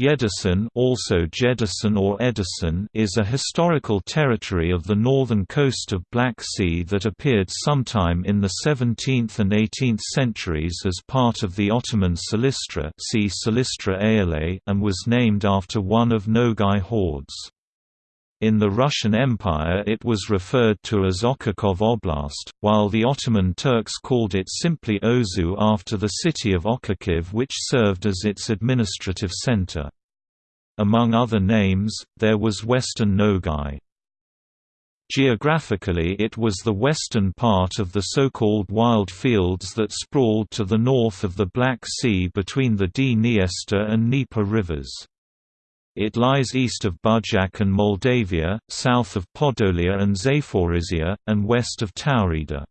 Yedisan also Jedison or Edison is a historical territory of the northern coast of Black Sea that appeared sometime in the 17th and 18th centuries as part of the Ottoman Silistra see Silistra and was named after one of Nogai hordes. In the Russian Empire it was referred to as Ochakov Oblast, while the Ottoman Turks called it simply Ozu after the city of Ochakiv which served as its administrative center. Among other names, there was Western Nogai. Geographically it was the western part of the so-called wild fields that sprawled to the north of the Black Sea between the Dniester and Dnieper rivers. It lies east of Budjak and Moldavia, south of Podolia and Zaporizhia, and west of Taurida.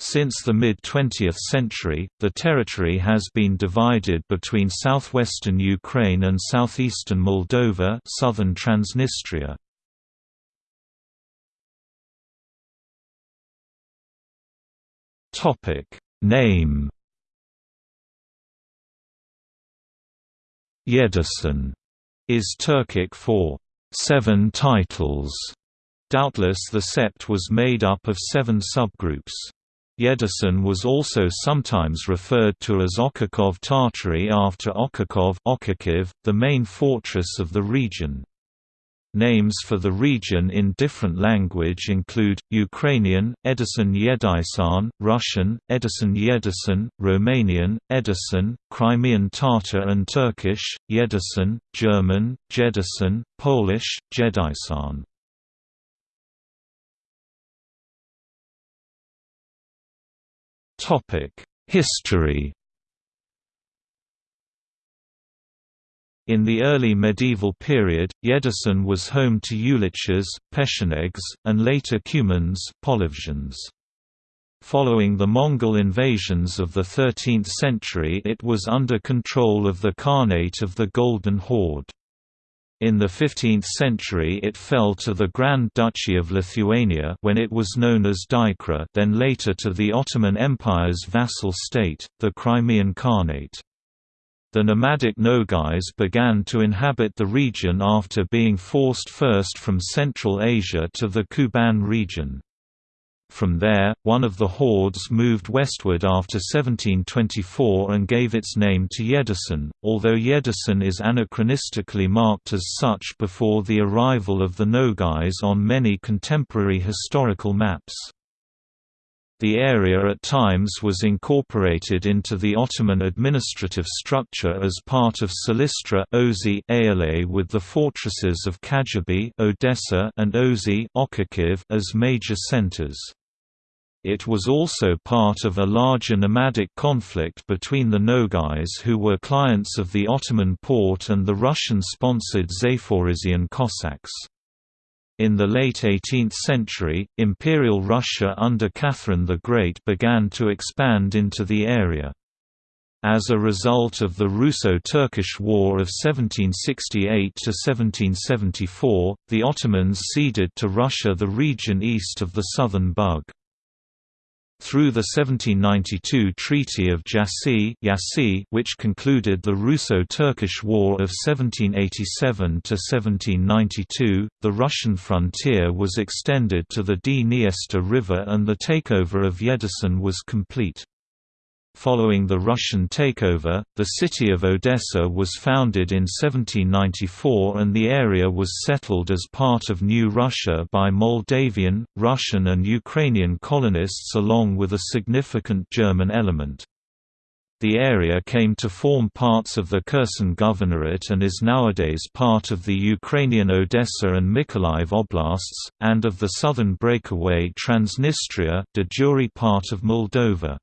Since the mid-20th century, the territory has been divided between southwestern Ukraine and southeastern Moldova southern Transnistria. Name Yedisan is Turkic for seven titles. Doubtless the sept was made up of seven subgroups. Yedisan was also sometimes referred to as Ochakov Tartary after Ochakov the main fortress of the region. Names for the region in different language include, Ukrainian, Edison Yedisan, Russian, Edison Yedisan, Romanian, Edison, Crimean Tatar and Turkish, Yedisan, German, Jedison, Polish, Jedisan. History In the early medieval period, Yedisan was home to Uliches, Pechenegs, and later Cumans Following the Mongol invasions of the 13th century it was under control of the Khanate of the Golden Horde. In the 15th century it fell to the Grand Duchy of Lithuania when it was known as Dykra then later to the Ottoman Empire's vassal state, the Crimean Khanate. The nomadic Nogais began to inhabit the region after being forced first from Central Asia to the Kuban region. From there, one of the hordes moved westward after 1724 and gave its name to Yedisan, although Yedisan is anachronistically marked as such before the arrival of the Nogais on many contemporary historical maps. The area at times was incorporated into the Ottoman administrative structure as part of Silistra Ozi with the fortresses of Kajabi Odessa and Ozi as major centers. It was also part of a larger nomadic conflict between the Nogais who were clients of the Ottoman Porte and the Russian-sponsored Zaporizhian Cossacks. In the late 18th century, Imperial Russia under Catherine the Great began to expand into the area. As a result of the Russo-Turkish War of 1768–1774, the Ottomans ceded to Russia the region east of the southern Bug. Through the 1792 Treaty of Jassy which concluded the Russo-Turkish War of 1787–1792, the Russian frontier was extended to the Dniester River and the takeover of Yedisan was complete. Following the Russian takeover, the city of Odessa was founded in 1794 and the area was settled as part of New Russia by Moldavian, Russian and Ukrainian colonists along with a significant German element. The area came to form parts of the Kherson Governorate and is nowadays part of the Ukrainian Odessa and Mykolaiv oblasts, and of the southern breakaway Transnistria de jure part of Moldova.